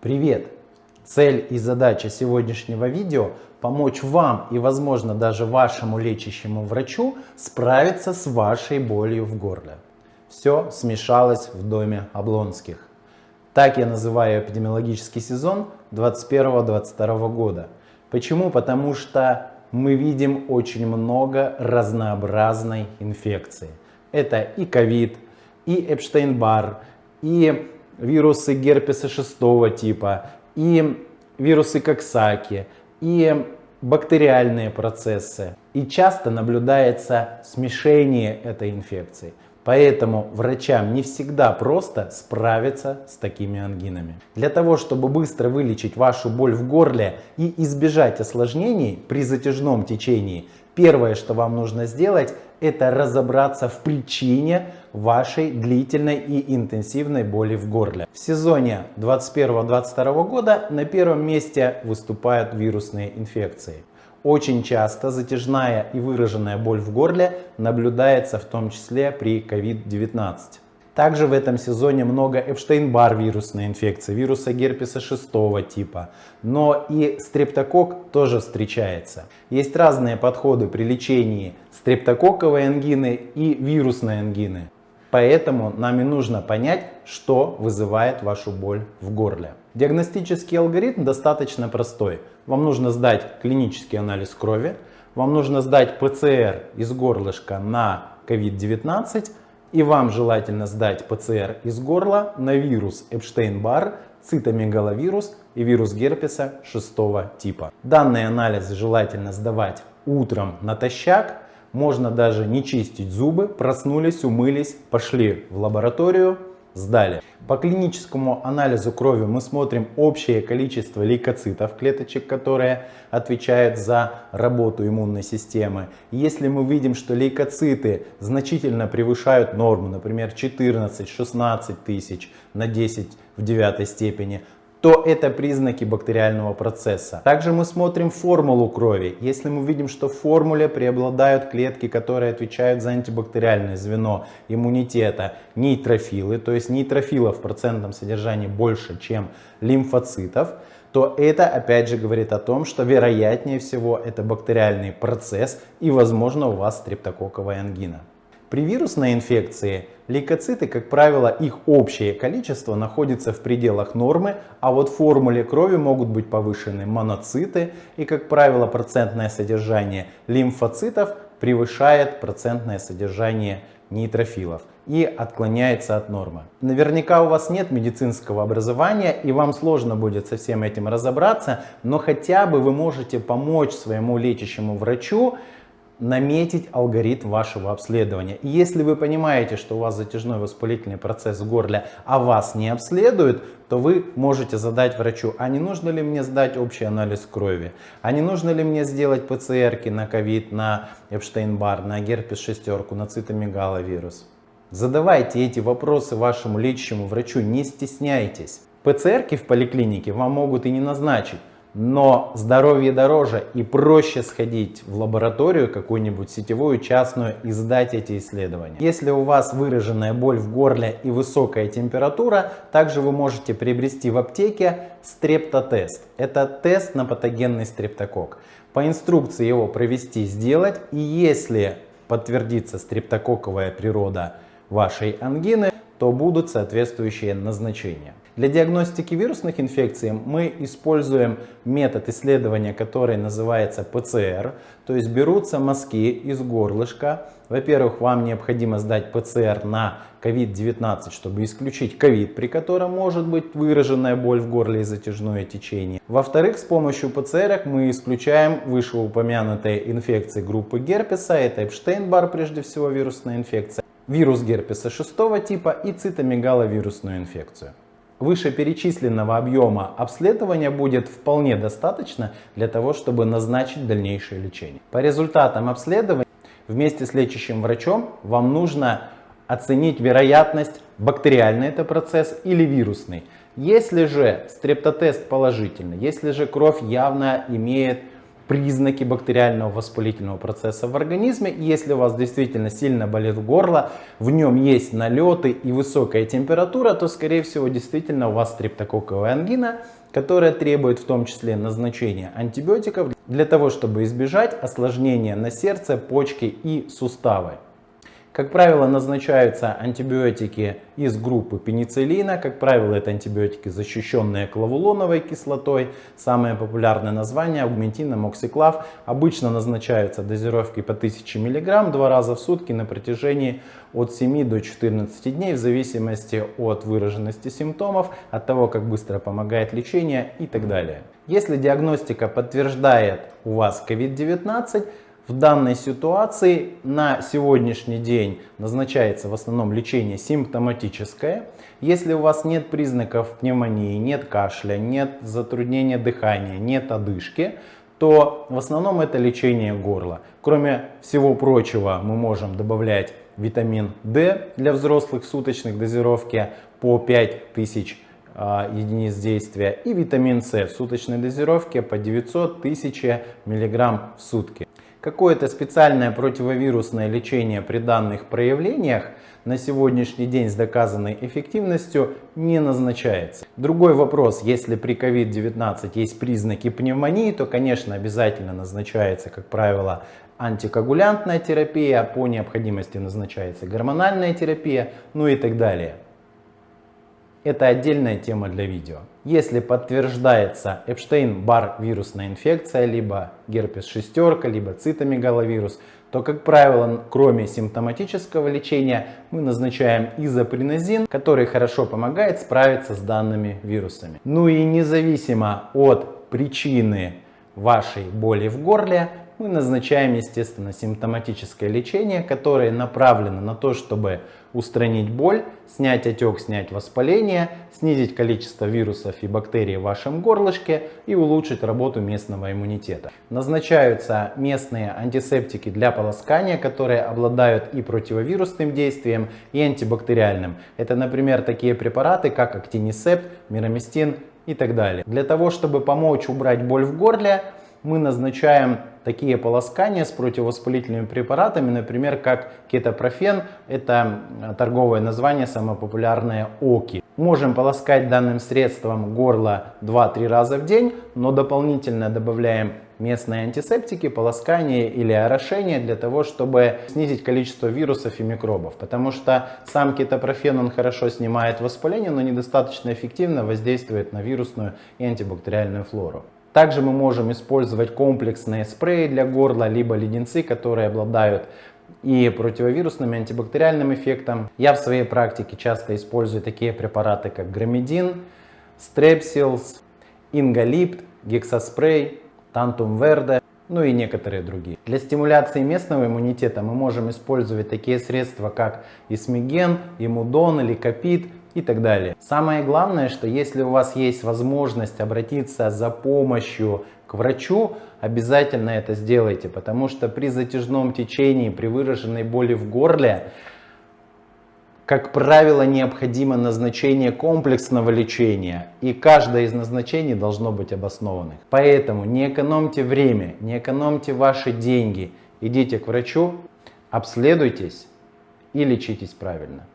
Привет! Цель и задача сегодняшнего видео – помочь вам и, возможно, даже вашему лечащему врачу справиться с вашей болью в горле. Все смешалось в доме Облонских. Так я называю эпидемиологический сезон 2021-2022 года. Почему? Потому что мы видим очень много разнообразной инфекции. Это и ковид, и Эпштейн-Бар, и вирусы герпеса шестого типа, и вирусы Коксаки, и бактериальные процессы. И часто наблюдается смешение этой инфекции. Поэтому врачам не всегда просто справиться с такими ангинами. Для того, чтобы быстро вылечить вашу боль в горле и избежать осложнений при затяжном течении, первое, что вам нужно сделать, это разобраться в причине вашей длительной и интенсивной боли в горле. В сезоне 2021-2022 года на первом месте выступают вирусные инфекции. Очень часто затяжная и выраженная боль в горле наблюдается в том числе при COVID-19. Также в этом сезоне много Эпштейн-Бар вирусной инфекции, вируса герпеса 6 типа. Но и стрептокок тоже встречается. Есть разные подходы при лечении стрептококковой ангины и вирусной ангины. Поэтому нам и нужно понять, что вызывает вашу боль в горле. Диагностический алгоритм достаточно простой. Вам нужно сдать клинический анализ крови, вам нужно сдать ПЦР из горлышка на COVID-19 и вам желательно сдать ПЦР из горла на вирус Эпштейн-Бар, цитомегаловирус и вирус герпеса 6 типа. Данные анализы желательно сдавать утром натощак можно даже не чистить зубы, проснулись, умылись, пошли в лабораторию, сдали. По клиническому анализу крови мы смотрим общее количество лейкоцитов клеточек, которые отвечают за работу иммунной системы. Если мы видим, что лейкоциты значительно превышают норму, например 14-16 тысяч на 10 в девятой степени, то это признаки бактериального процесса. Также мы смотрим формулу крови. Если мы видим, что в формуле преобладают клетки, которые отвечают за антибактериальное звено иммунитета, нейтрофилы, то есть нейтрофилов в процентном содержании больше, чем лимфоцитов, то это опять же говорит о том, что вероятнее всего это бактериальный процесс и возможно у вас стрептококковая ангина. При вирусной инфекции лейкоциты, как правило, их общее количество находится в пределах нормы, а вот в формуле крови могут быть повышены моноциты и, как правило, процентное содержание лимфоцитов превышает процентное содержание нейтрофилов и отклоняется от нормы. Наверняка у вас нет медицинского образования и вам сложно будет со всем этим разобраться, но хотя бы вы можете помочь своему лечащему врачу наметить алгоритм вашего обследования. И если вы понимаете, что у вас затяжной воспалительный процесс в горле, а вас не обследуют, то вы можете задать врачу, а не нужно ли мне сдать общий анализ крови, а не нужно ли мне сделать ПЦРки на ковид, на Эпштейн-Бар, на герпес шестерку, на цитомегаловирус. Задавайте эти вопросы вашему лечащему врачу, не стесняйтесь. ПЦРки в поликлинике вам могут и не назначить, но здоровье дороже и проще сходить в лабораторию какую-нибудь сетевую, частную и сдать эти исследования. Если у вас выраженная боль в горле и высокая температура, также вы можете приобрести в аптеке стрептотест. Это тест на патогенный стрептокок. По инструкции его провести, сделать и если подтвердится стрептококковая природа вашей ангины, то будут соответствующие назначения. Для диагностики вирусных инфекций мы используем метод исследования, который называется ПЦР. То есть берутся мазки из горлышка. Во-первых, вам необходимо сдать ПЦР на COVID-19, чтобы исключить COVID, при котором может быть выраженная боль в горле и затяжное течение. Во-вторых, с помощью ПЦР мы исключаем вышеупомянутые инфекции группы герпеса. Это Эпштейн-Бар, прежде всего вирусная инфекция, вирус герпеса 6 типа и цитомегаловирусную инфекцию. Вышеперечисленного объема обследования будет вполне достаточно для того, чтобы назначить дальнейшее лечение. По результатам обследования вместе с лечащим врачом вам нужно оценить вероятность, бактериальный это процесс или вирусный. Если же стрептотест положительный, если же кровь явно имеет признаки бактериального воспалительного процесса в организме. И если у вас действительно сильно болит горло, в нем есть налеты и высокая температура, то скорее всего действительно у вас стрептококковая ангина, которая требует в том числе назначения антибиотиков для того, чтобы избежать осложнения на сердце, почки и суставы. Как правило, назначаются антибиотики из группы пенициллина. Как правило, это антибиотики, защищенные клавулоновой кислотой. Самое популярное название аугментин, амоксиклав. Обычно назначаются дозировки по 1000 мг два раза в сутки на протяжении от 7 до 14 дней в зависимости от выраженности симптомов, от того, как быстро помогает лечение и так далее. Если диагностика подтверждает у вас COVID-19, в данной ситуации на сегодняшний день назначается в основном лечение симптоматическое. Если у вас нет признаков пневмонии, нет кашля, нет затруднения дыхания, нет одышки, то в основном это лечение горла. Кроме всего прочего мы можем добавлять витамин D для взрослых суточных дозировке по 5000 а, единиц действия и витамин С в суточной дозировке по 900 тысяч мг в сутки. Какое-то специальное противовирусное лечение при данных проявлениях на сегодняшний день с доказанной эффективностью не назначается. Другой вопрос, если при COVID-19 есть признаки пневмонии, то, конечно, обязательно назначается, как правило, антикоагулянтная терапия, по необходимости назначается гормональная терапия, ну и так далее. Это отдельная тема для видео. Если подтверждается Эпштейн-Бар вирусная инфекция, либо герпес шестерка, либо цитомегаловирус, то, как правило, кроме симптоматического лечения, мы назначаем изопринозин, который хорошо помогает справиться с данными вирусами. Ну и независимо от причины вашей боли в горле, мы назначаем, естественно, симптоматическое лечение, которое направлено на то, чтобы устранить боль, снять отек, снять воспаление, снизить количество вирусов и бактерий в вашем горлышке и улучшить работу местного иммунитета. Назначаются местные антисептики для полоскания, которые обладают и противовирусным действием, и антибактериальным. Это, например, такие препараты, как актинисепт, мироместин и так далее. Для того, чтобы помочь убрать боль в горле, мы назначаем такие полоскания с противовоспалительными препаратами, например, как кетопрофен, это торговое название, самое популярное ОКИ. Можем полоскать данным средством горло 2-3 раза в день, но дополнительно добавляем местные антисептики, полоскание или орошение для того, чтобы снизить количество вирусов и микробов. Потому что сам кетопрофен он хорошо снимает воспаление, но недостаточно эффективно воздействует на вирусную и антибактериальную флору. Также мы можем использовать комплексные спреи для горла, либо леденцы, которые обладают и противовирусным, и антибактериальным эффектом. Я в своей практике часто использую такие препараты, как громедин, стрепсилс, ингалипт, гексоспрей, тантум верде, ну и некоторые другие. Для стимуляции местного иммунитета мы можем использовать такие средства, как исмиген, имудон капит, и так далее. Самое главное, что если у вас есть возможность обратиться за помощью к врачу, обязательно это сделайте, потому что при затяжном течении, при выраженной боли в горле, как правило, необходимо назначение комплексного лечения, и каждое из назначений должно быть обоснованных. Поэтому не экономьте время, не экономьте ваши деньги, идите к врачу, обследуйтесь и лечитесь правильно.